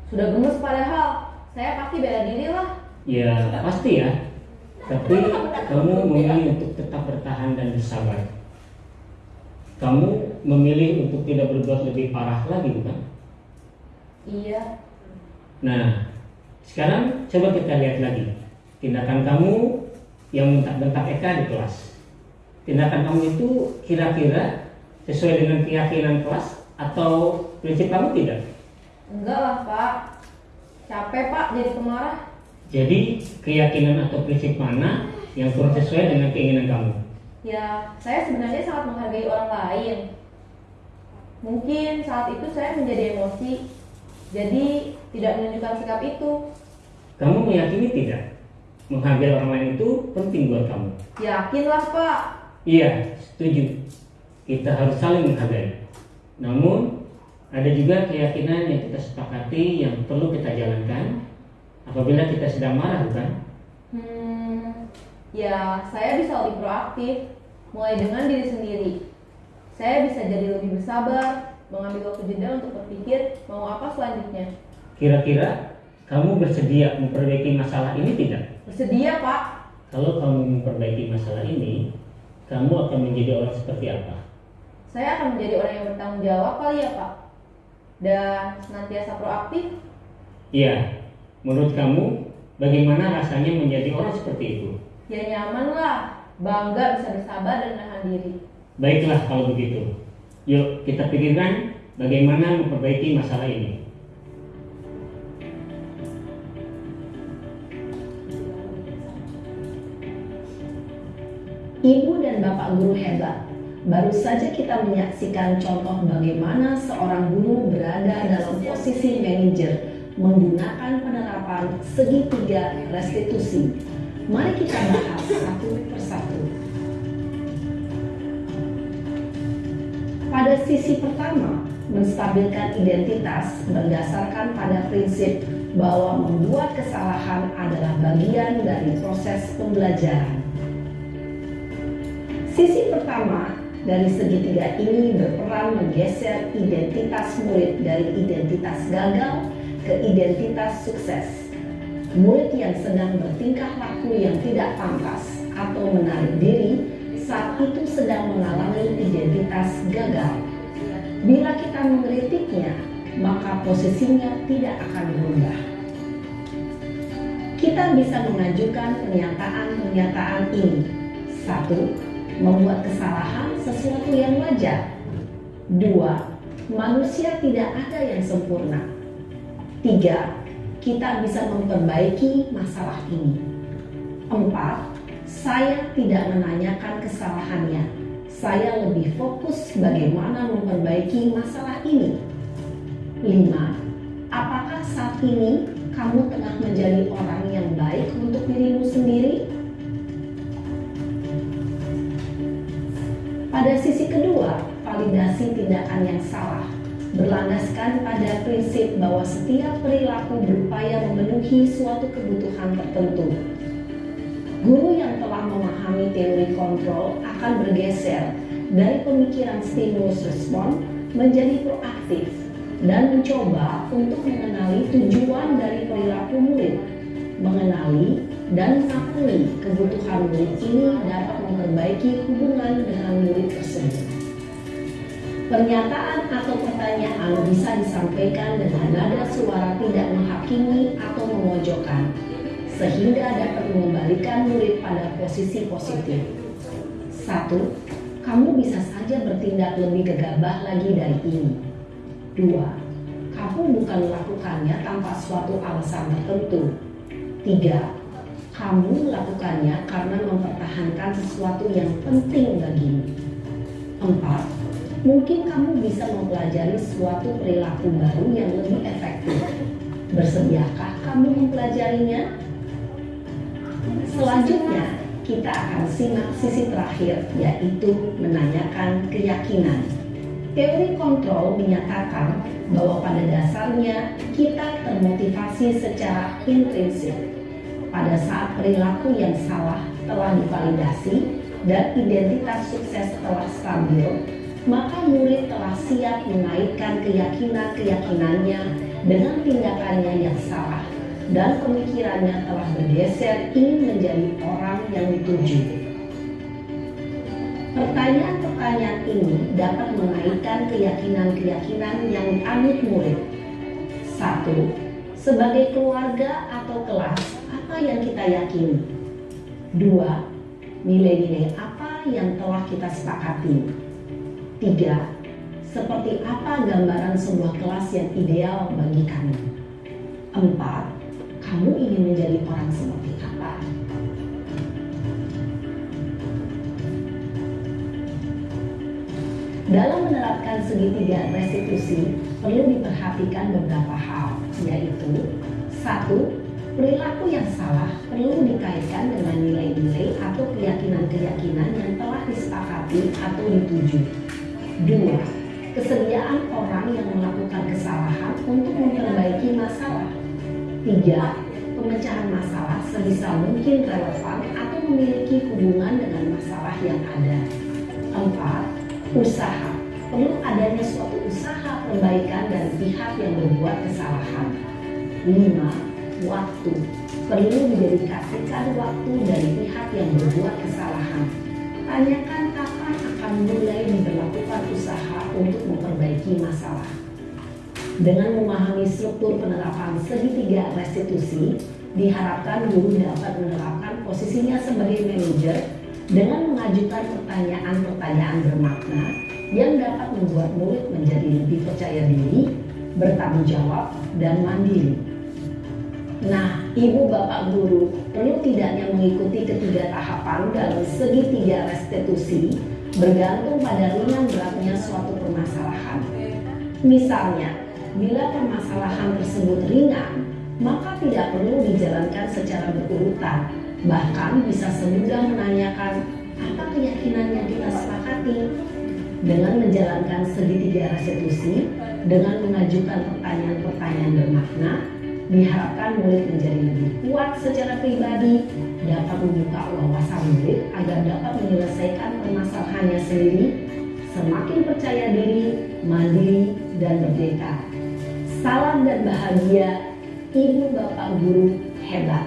Sudah gemes padahal, saya pasti bela diri lah. Ya pasti ya. Tapi kamu memilih untuk tetap bertahan dan bersabar. Kamu memilih untuk tidak berbuat lebih parah lagi bukan? Iya. Nah, sekarang coba kita lihat lagi tindakan kamu yang bentak-bentak Eka di kelas. Tindakan kamu itu kira-kira sesuai dengan keyakinan kelas atau prinsip kamu tidak? Enggak lah Pak. Capek Pak jadi pemarah. Jadi keyakinan atau prinsip mana yang kurang sesuai dengan keinginan kamu? Ya, saya sebenarnya sangat menghargai orang lain. Mungkin saat itu saya menjadi emosi, jadi tidak menunjukkan sikap itu. Kamu meyakini tidak? Menghargai orang lain itu penting buat kamu. Yakinlah Pak. Iya, setuju. Kita harus saling menghargai. Namun, ada juga keyakinan yang kita sepakati yang perlu kita jalankan apabila kita sedang marah, bukan? Hmm, ya saya bisa lebih proaktif, mulai dengan diri sendiri. Saya bisa jadi lebih bersabar, mengambil waktu jeda untuk berpikir mau apa selanjutnya. Kira-kira kamu bersedia memperbaiki masalah ini tidak? Bersedia Pak. Kalau kamu memperbaiki masalah ini, kamu akan menjadi orang seperti apa? Saya akan menjadi orang yang bertanggung jawab kali ya Pak. Dan senantiasa proaktif. Iya, menurut kamu bagaimana rasanya menjadi orang seperti itu? Ya nyaman lah, bangga bisa bersabar dan menahan diri. Baiklah kalau begitu. Yuk kita pikirkan bagaimana memperbaiki masalah ini. Ibu dan Bapak guru hebat. Baru saja kita menyaksikan contoh bagaimana seorang guru berada dalam posisi manajer menggunakan penerapan segitiga restitusi. Mari kita bahas satu persatu. Pada sisi pertama, menstabilkan identitas berdasarkan pada prinsip bahwa membuat kesalahan adalah bagian dari proses pembelajaran. Sisi pertama dari segitiga ini berperan menggeser identitas murid dari identitas gagal ke identitas sukses. Murid yang sedang bertingkah laku yang tidak pantas atau menarik diri saat itu sedang mengalami identitas gagal. Bila kita mengkritiknya, maka posisinya tidak akan berubah. Kita bisa mengajukan pernyataan-pernyataan ini. Satu, membuat kesalahan sesuatu yang wajar. Dua, manusia tidak ada yang sempurna. Tiga, kita bisa memperbaiki masalah ini. Empat, saya tidak menanyakan kesalahannya. Saya lebih fokus bagaimana memperbaiki masalah ini. Lima, apakah saat ini kamu tengah menjadi orang yang baik untuk dirimu sendiri? Pada sisi kedua, validasi tindakan yang salah berlandaskan pada prinsip bahwa setiap perilaku berupaya memenuhi suatu kebutuhan tertentu. Guru yang telah memahami teori kontrol akan bergeser dari pemikiran stimulus respon menjadi proaktif dan mencoba untuk mengenali tujuan dari perilaku murid, mengenali dan mengakui kebutuhan murid ini dapat memperbaiki hubungan dengan murid tersebut. Pernyataan atau pertanyaan bisa disampaikan dengan nada suara tidak menghakimi atau memojokkan, sehingga dapat mengembalikan murid pada posisi positif. Satu, kamu bisa saja bertindak lebih gegabah lagi dari ini. Dua, kamu bukan melakukannya tanpa suatu alasan tertentu. Tiga, kamu melakukannya karena mempertahankan sesuatu yang penting bagimu. Empat, mungkin kamu bisa mempelajari suatu perilaku baru yang lebih efektif. Bersediakah kamu mempelajarinya? Selanjutnya, kita akan simak sisi terakhir, yaitu menanyakan keyakinan. Teori kontrol menyatakan bahwa pada dasarnya kita termotivasi secara intrinsik. Pada saat perilaku yang salah telah divalidasi dan identitas sukses telah stabil, maka murid telah siap menaikkan keyakinan-keyakinannya dengan tindakannya yang salah dan pemikirannya telah bergeser ingin menjadi orang yang dituju. Pertanyaan-pertanyaan ini dapat menaikkan keyakinan-keyakinan yang dianut murid. Satu, sebagai keluarga atau kelas, apa yang kita yakini? Dua, nilai-nilai apa yang telah kita sepakati? Tiga, seperti apa gambaran sebuah kelas yang ideal bagi kami? Empat, kamu ingin menjadi orang seperti apa? Dalam menerapkan segitiga restitusi, perlu diperhatikan beberapa hal, yaitu satu, perilaku yang salah perlu dikaitkan dengan nilai-nilai atau keyakinan-keyakinan yang telah disepakati atau dituju. Dua, kesediaan orang yang melakukan kesalahan untuk memperbaiki masalah. Tiga, pemecahan masalah sebisa mungkin relevan atau memiliki hubungan dengan masalah yang ada. Empat, usaha. Perlu adanya suatu usaha perbaikan dari pihak yang berbuat kesalahan. Lima, waktu. Perlu didedikasikan waktu dari pihak yang berbuat kesalahan. Tanyakan kapan akan mulai diberlakukan usaha untuk memperbaiki masalah. Dengan memahami struktur penerapan segitiga restitusi, diharapkan guru dapat menerapkan posisinya sebagai manajer dengan mengajukan pertanyaan-pertanyaan bermakna yang dapat membuat murid menjadi lebih percaya diri, bertanggung jawab, dan mandiri. Nah, ibu bapak guru perlu tidaknya mengikuti ketiga tahapan dalam segitiga restitusi bergantung pada ringan beratnya suatu permasalahan. Misalnya, bila permasalahan tersebut ringan, maka tidak perlu dijalankan secara berurutan, bahkan bisa semudah menanyakan apa keyakinan yang kita sepakati. Dengan menjalankan segitiga restitusi, dengan mengajukan pertanyaan-pertanyaan bermakna, diharapkan murid menjadi lebih kuat secara pribadi, dapat membuka wawasan murid agar dapat menyelesaikan permasalahannya sendiri, semakin percaya diri, mandiri, dan merdeka. Salam dan bahagia, ibu bapak guru hebat.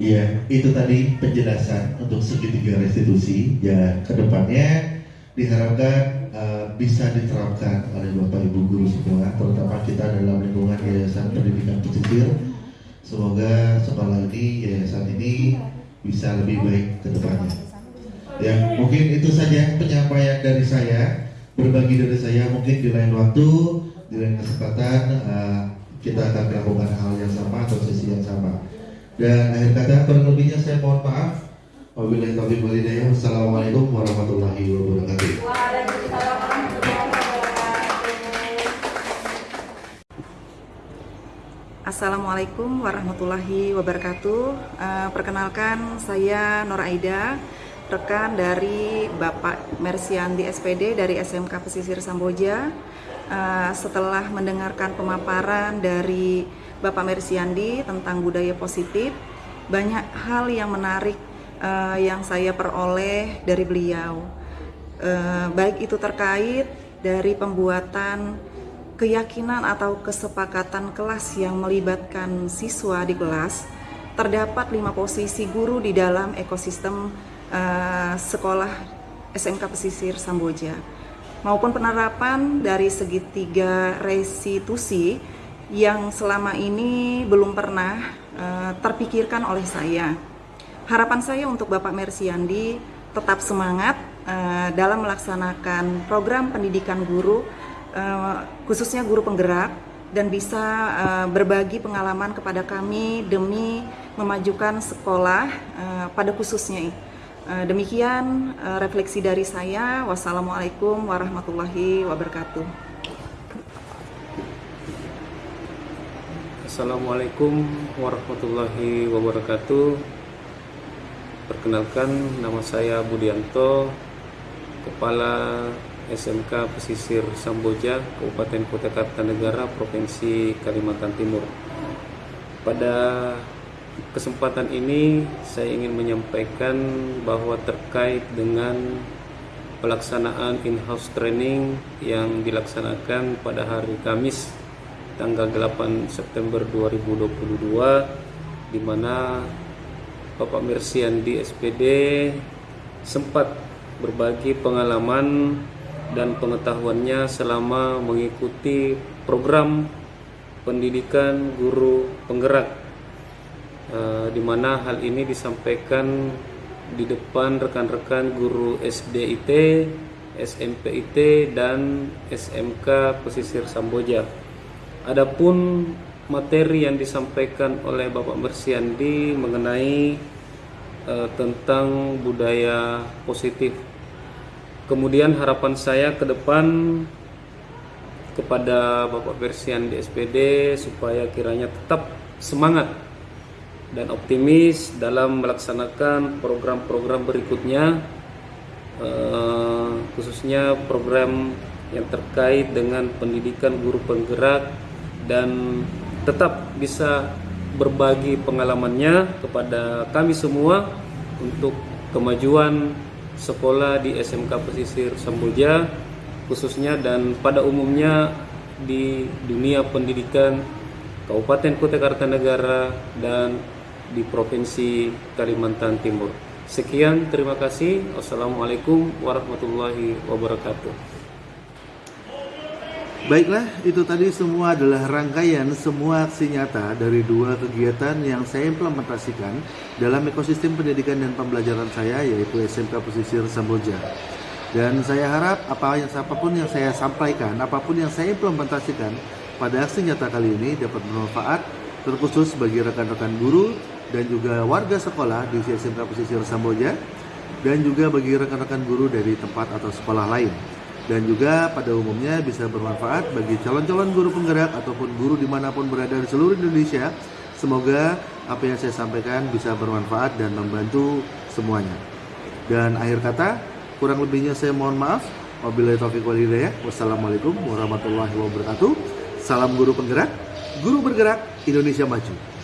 Iya, itu tadi penjelasan untuk segitiga restitusi. Ya, ke depannya diharapkan uh, bisa diterapkan oleh Bapak Ibu guru semua, terutama kita dalam lingkungan Yayasan Pendidikan Pesisir. Semoga sekolah ini, yayasan ini bisa lebih baik ke depannya. Ya, mungkin itu saja penyampaian dari saya. Berbagi dari saya mungkin di lain waktu, di lain kesempatan uh, kita akan melakukan hal yang sama atau sesi yang sama. Dan akhir kata kurang lebihnya saya mohon maaf. Wabillahi. Wassalamualaikum warahmatullahi wabarakatuh. Assalamualaikum warahmatullahi wabarakatuh. Eh, perkenalkan saya Nur Aida, rekan dari Bapak Mersiandi SPD dari SMK Pesisir Samboja. Eh, setelah mendengarkan pemaparan dari Bapak Mersiandi tentang budaya positif, banyak hal yang menarik eh, yang saya peroleh dari beliau. Eh, baik itu terkait dari pembuatan keyakinan atau kesepakatan kelas yang melibatkan siswa di kelas, terdapat lima posisi guru di dalam ekosistem eh, sekolah SMK Pesisir Samboja maupun penerapan dari segitiga restitusi yang selama ini belum pernah eh, terpikirkan oleh saya. Harapan saya untuk Bapak Mersiandi tetap semangat eh, dalam melaksanakan program pendidikan guru eh, khususnya guru penggerak dan bisa uh, berbagi pengalaman kepada kami demi memajukan sekolah uh, pada khususnya. Uh, demikian uh, refleksi dari saya. Wassalamualaikum warahmatullahi wabarakatuh. Assalamualaikum warahmatullahi wabarakatuh. Perkenalkan nama saya Budianto, Kepala SMK Pesisir Samboja, Kabupaten Kota Kartanegara, Provinsi Kalimantan Timur. Pada kesempatan ini saya ingin menyampaikan bahwa terkait dengan pelaksanaan in-house training yang dilaksanakan pada hari Kamis tanggal 8 September 2022 di mana Bapak Mersiandi SPD sempat berbagi pengalaman dan pengetahuannya selama mengikuti program pendidikan guru penggerak uh, di mana hal ini disampaikan di depan rekan-rekan guru SDIT, SMPIT dan SMK Pesisir Samboja. Adapun materi yang disampaikan oleh Bapak Mersiandi mengenai uh, tentang budaya positif. Kemudian harapan saya ke depan kepada Bapak Persian di SPD supaya kiranya tetap semangat dan optimis dalam melaksanakan program-program berikutnya eh, khususnya program yang terkait dengan pendidikan guru penggerak dan tetap bisa berbagi pengalamannya kepada kami semua untuk kemajuan sekolah di SMK Pesisir Samboja khususnya dan pada umumnya di dunia pendidikan Kabupaten Kota Kartanegara dan di Provinsi Kalimantan Timur. Sekian, terima kasih. Wassalamualaikum warahmatullahi wabarakatuh. Baiklah, itu tadi semua adalah rangkaian semua aksi nyata dari dua kegiatan yang saya implementasikan dalam ekosistem pendidikan dan pembelajaran saya yaitu SMK Pesisir Samboja. Dan saya harap apa yang apa pun yang saya sampaikan, apa pun yang saya implementasikan pada aksi nyata kali ini dapat bermanfaat terkhusus bagi rekan-rekan guru dan juga warga sekolah di SMK Pesisir Samboja dan juga bagi rekan-rekan guru dari tempat atau sekolah lain dan juga pada umumnya bisa bermanfaat bagi calon-calon guru penggerak ataupun guru di mana pun berada di seluruh Indonesia. Semoga apa yang saya sampaikan bisa bermanfaat dan membantu semuanya. Dan akhir kata, kurang lebihnya saya mohon maaf. Wabillahi taufiq wal hidayah. Wassalamualaikum warahmatullahi wabarakatuh. Salam guru penggerak, guru bergerak, Indonesia maju.